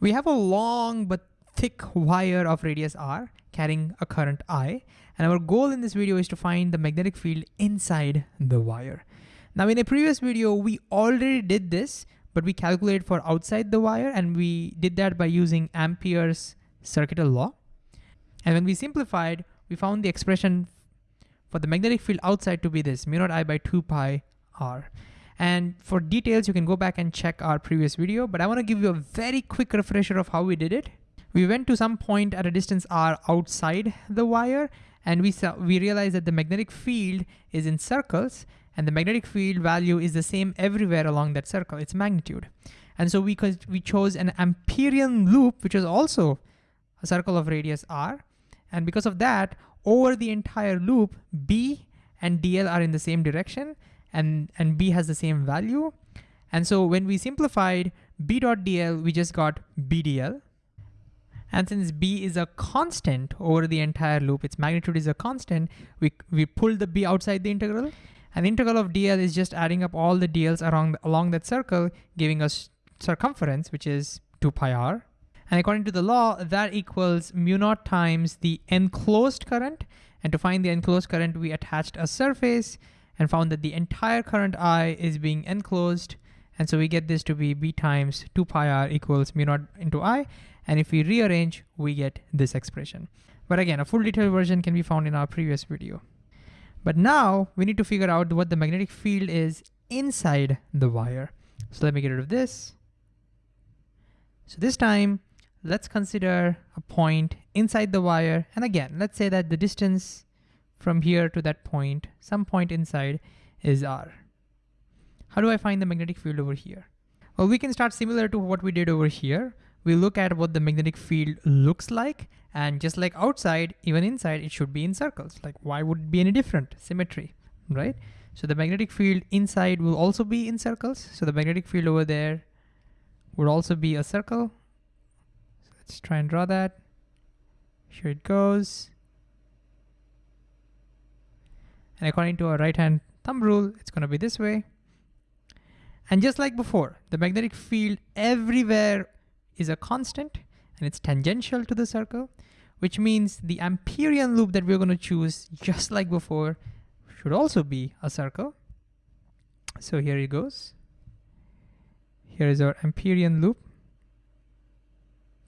We have a long but thick wire of radius r carrying a current I, and our goal in this video is to find the magnetic field inside the wire. Now in a previous video, we already did this, but we calculated for outside the wire, and we did that by using Ampere's circuital law. And when we simplified, we found the expression for the magnetic field outside to be this, mu naught I by 2 pi r. And for details, you can go back and check our previous video, but I wanna give you a very quick refresher of how we did it. We went to some point at a distance r outside the wire, and we saw, we realized that the magnetic field is in circles, and the magnetic field value is the same everywhere along that circle, its magnitude. And so we, we chose an Amperian loop, which is also a circle of radius r, and because of that, over the entire loop, B and DL are in the same direction, and, and B has the same value. And so when we simplified B dot DL, we just got BDL. And since B is a constant over the entire loop, its magnitude is a constant, we, we pull the B outside the integral. And the integral of DL is just adding up all the DLs along, along that circle, giving us circumference, which is 2 pi r. And according to the law, that equals mu naught times the enclosed current. And to find the enclosed current, we attached a surface and found that the entire current I is being enclosed. And so we get this to be B times 2 pi r equals mu naught into I. And if we rearrange, we get this expression. But again, a full detailed version can be found in our previous video. But now we need to figure out what the magnetic field is inside the wire. So let me get rid of this. So this time let's consider a point inside the wire. And again, let's say that the distance from here to that point, some point inside is R. How do I find the magnetic field over here? Well, we can start similar to what we did over here. We look at what the magnetic field looks like, and just like outside, even inside, it should be in circles. Like why would it be any different? Symmetry, right? So the magnetic field inside will also be in circles. So the magnetic field over there would also be a circle Let's try and draw that. Here it goes. And according to our right hand thumb rule, it's gonna be this way. And just like before, the magnetic field everywhere is a constant and it's tangential to the circle, which means the Amperian loop that we're gonna choose, just like before, should also be a circle. So here it goes. Here is our Amperian loop.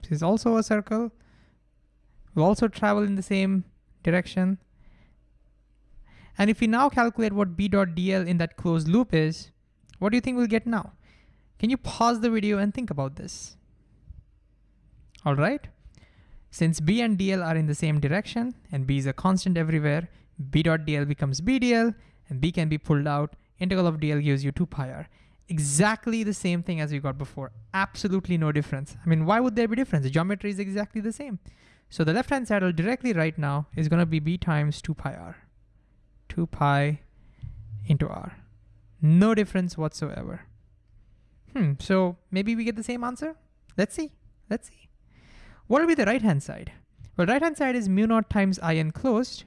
This is also a circle. Will also travel in the same direction. And if we now calculate what B dot DL in that closed loop is, what do you think we'll get now? Can you pause the video and think about this? All right. Since B and DL are in the same direction and B is a constant everywhere, B dot DL becomes BDL and B can be pulled out. Integral of DL gives you 2 pi r exactly the same thing as we got before. Absolutely no difference. I mean, why would there be difference? The geometry is exactly the same. So the left-hand will directly right now is gonna be b times 2 pi r. 2 pi into r. No difference whatsoever. Hmm, so maybe we get the same answer? Let's see, let's see. What will be the right-hand side? Well, right-hand side is mu naught times I enclosed.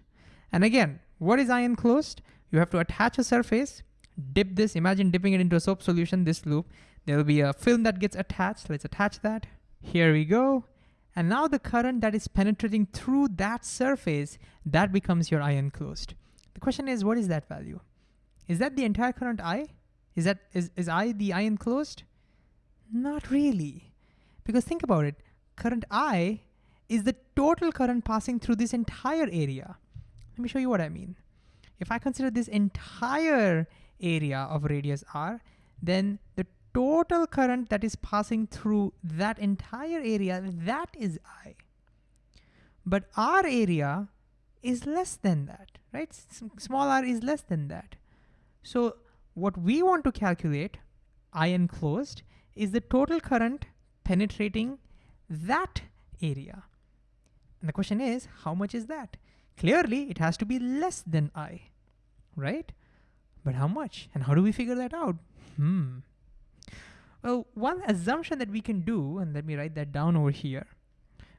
And again, what is I enclosed? You have to attach a surface dip this, imagine dipping it into a soap solution, this loop. There'll be a film that gets attached. Let's attach that. Here we go. And now the current that is penetrating through that surface, that becomes your I enclosed. The question is, what is that value? Is that the entire current I? Is, that, is, is I the I enclosed? Not really. Because think about it, current I is the total current passing through this entire area. Let me show you what I mean. If I consider this entire area of radius r, then the total current that is passing through that entire area, that is I. But our area is less than that, right? S small r is less than that. So what we want to calculate, I enclosed, is the total current penetrating that area. And the question is, how much is that? Clearly, it has to be less than I, right? But how much? And how do we figure that out? Hmm. Well, one assumption that we can do, and let me write that down over here,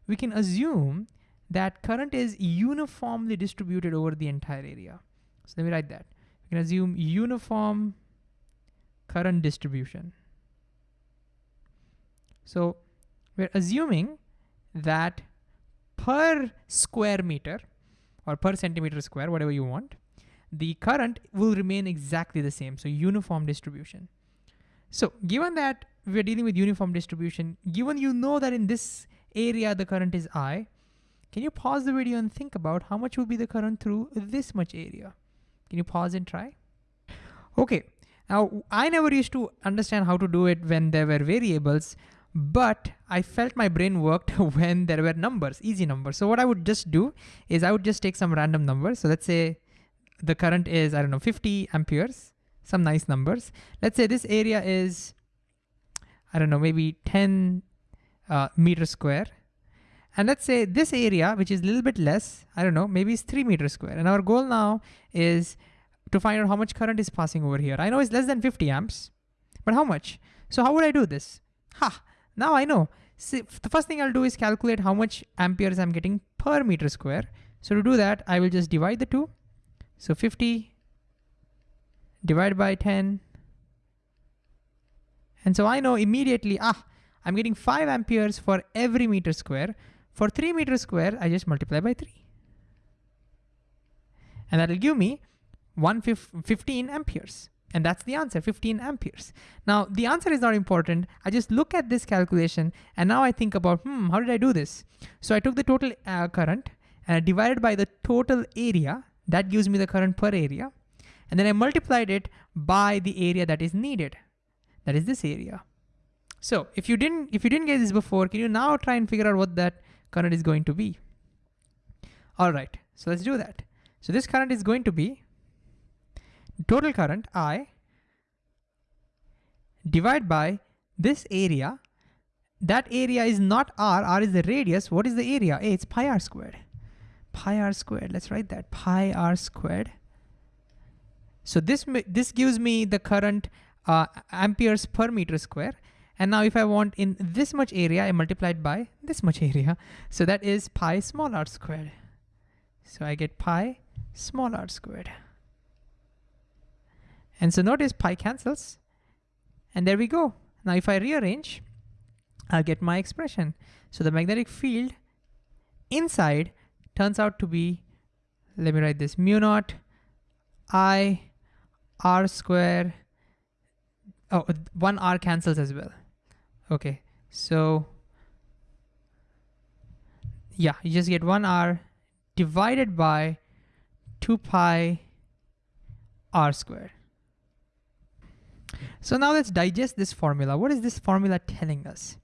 we can assume that current is uniformly distributed over the entire area. So let me write that. We can assume uniform current distribution. So we're assuming that per square meter or per centimeter square, whatever you want, the current will remain exactly the same, so uniform distribution. So given that we're dealing with uniform distribution, given you know that in this area the current is I, can you pause the video and think about how much will be the current through this much area? Can you pause and try? Okay, now I never used to understand how to do it when there were variables, but I felt my brain worked when there were numbers, easy numbers. So what I would just do is I would just take some random numbers. So let's say the current is, I don't know, 50 amperes, some nice numbers. Let's say this area is, I don't know, maybe 10 uh, meter square. And let's say this area, which is a little bit less, I don't know, maybe it's three meters square. And our goal now is to find out how much current is passing over here. I know it's less than 50 amps, but how much? So how would I do this? Ha, now I know. See, the first thing I'll do is calculate how much amperes I'm getting per meter square. So to do that, I will just divide the two. So 50 divided by 10. And so I know immediately, ah, I'm getting five amperes for every meter square. For three meters square, I just multiply by three. And that'll give me 115 amperes. And that's the answer, 15 amperes. Now, the answer is not important. I just look at this calculation and now I think about, hmm, how did I do this? So I took the total uh, current and I divided by the total area that gives me the current per area. And then I multiplied it by the area that is needed. That is this area. So if you didn't if you didn't get this before, can you now try and figure out what that current is going to be? All right, so let's do that. So this current is going to be total current I divided by this area. That area is not R, R is the radius. What is the area? Hey, it's pi r squared pi r squared. Let's write that, pi r squared. So this, this gives me the current uh, amperes per meter square. And now if I want in this much area, I multiplied by this much area. So that is pi small r squared. So I get pi small r squared. And so notice pi cancels. And there we go. Now if I rearrange, I'll get my expression. So the magnetic field inside turns out to be, let me write this, mu naught i r square, oh, one r cancels as well. Okay, so yeah, you just get one r divided by 2 pi r squared. So now let's digest this formula. What is this formula telling us?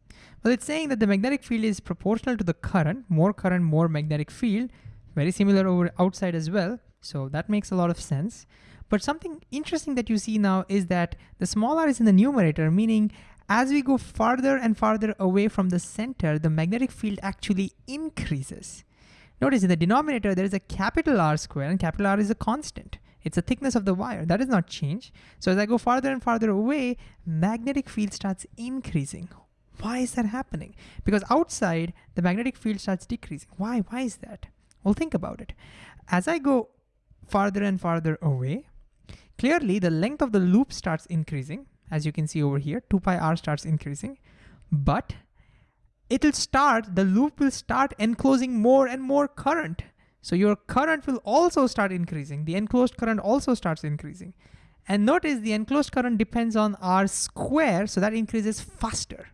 Well, it's saying that the magnetic field is proportional to the current, more current, more magnetic field, very similar over outside as well. So that makes a lot of sense. But something interesting that you see now is that the small r is in the numerator, meaning as we go farther and farther away from the center, the magnetic field actually increases. Notice in the denominator, there is a capital R square and capital R is a constant. It's the thickness of the wire, that does not change. So as I go farther and farther away, magnetic field starts increasing. Why is that happening? Because outside, the magnetic field starts decreasing. Why? Why is that? Well, think about it. As I go farther and farther away, clearly the length of the loop starts increasing. As you can see over here, 2 pi r starts increasing, but it'll start, the loop will start enclosing more and more current. So your current will also start increasing. The enclosed current also starts increasing. And notice the enclosed current depends on R square, so that increases faster.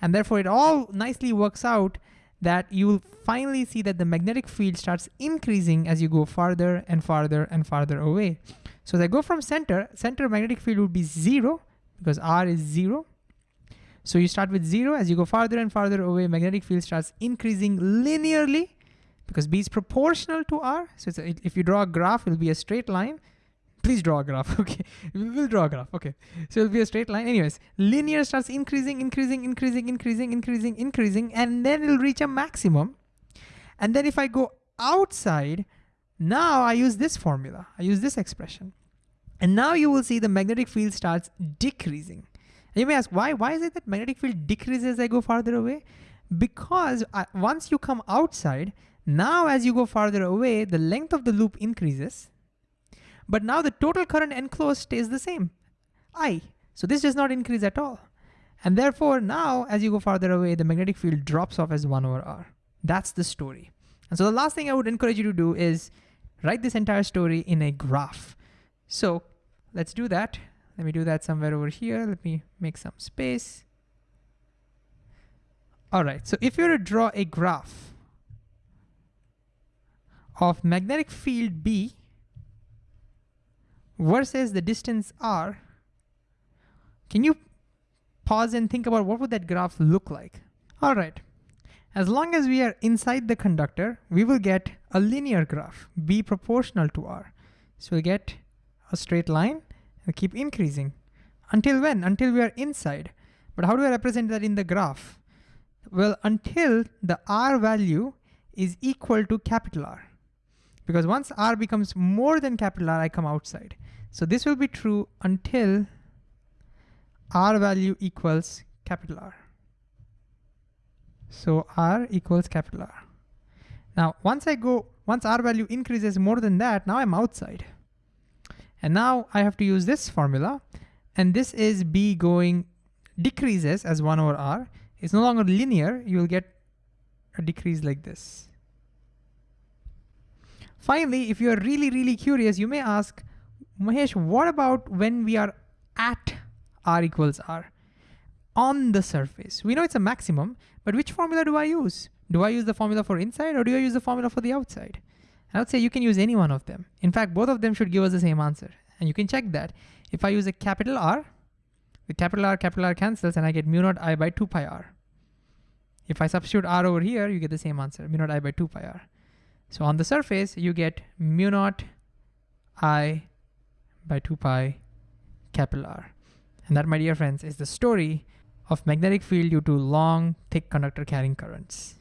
And therefore it all nicely works out that you'll finally see that the magnetic field starts increasing as you go farther and farther and farther away. So as I go from center, center magnetic field would be zero because R is zero. So you start with zero, as you go farther and farther away, magnetic field starts increasing linearly because B is proportional to R. So a, if you draw a graph, it'll be a straight line. Please draw a graph, okay. We'll draw a graph, okay. So it'll be a straight line. Anyways, linear starts increasing, increasing, increasing, increasing, increasing, increasing, and then it'll reach a maximum. And then if I go outside, now I use this formula. I use this expression. And now you will see the magnetic field starts decreasing. And you may ask, why? Why is it that magnetic field decreases as I go farther away? Because uh, once you come outside, now as you go farther away, the length of the loop increases, but now the total current enclosed stays the same, I. So this does not increase at all. And therefore now, as you go farther away, the magnetic field drops off as one over R. That's the story. And so the last thing I would encourage you to do is write this entire story in a graph. So let's do that. Let me do that somewhere over here. Let me make some space. All right, so if you were to draw a graph of magnetic field B versus the distance R, can you pause and think about what would that graph look like? All right, as long as we are inside the conductor, we will get a linear graph, B proportional to R. So we'll get a straight line and keep increasing. Until when? Until we are inside. But how do I represent that in the graph? Well, until the R value is equal to capital R. Because once R becomes more than capital R, I come outside. So this will be true until R value equals capital R. So R equals capital R. Now, once I go, once R value increases more than that, now I'm outside. And now I have to use this formula. And this is B going decreases as one over R. It's no longer linear. You'll get a decrease like this. Finally, if you're really, really curious, you may ask, Mahesh, what about when we are at R equals R? On the surface. We know it's a maximum, but which formula do I use? Do I use the formula for inside or do I use the formula for the outside? I would say you can use any one of them. In fact, both of them should give us the same answer. And you can check that. If I use a capital R, the capital R, capital R cancels and I get mu naught I by 2 pi R. If I substitute R over here, you get the same answer, mu naught I by 2 pi R. So on the surface, you get mu naught I by 2 pi capital R. And that, my dear friends, is the story of magnetic field due to long, thick conductor carrying currents.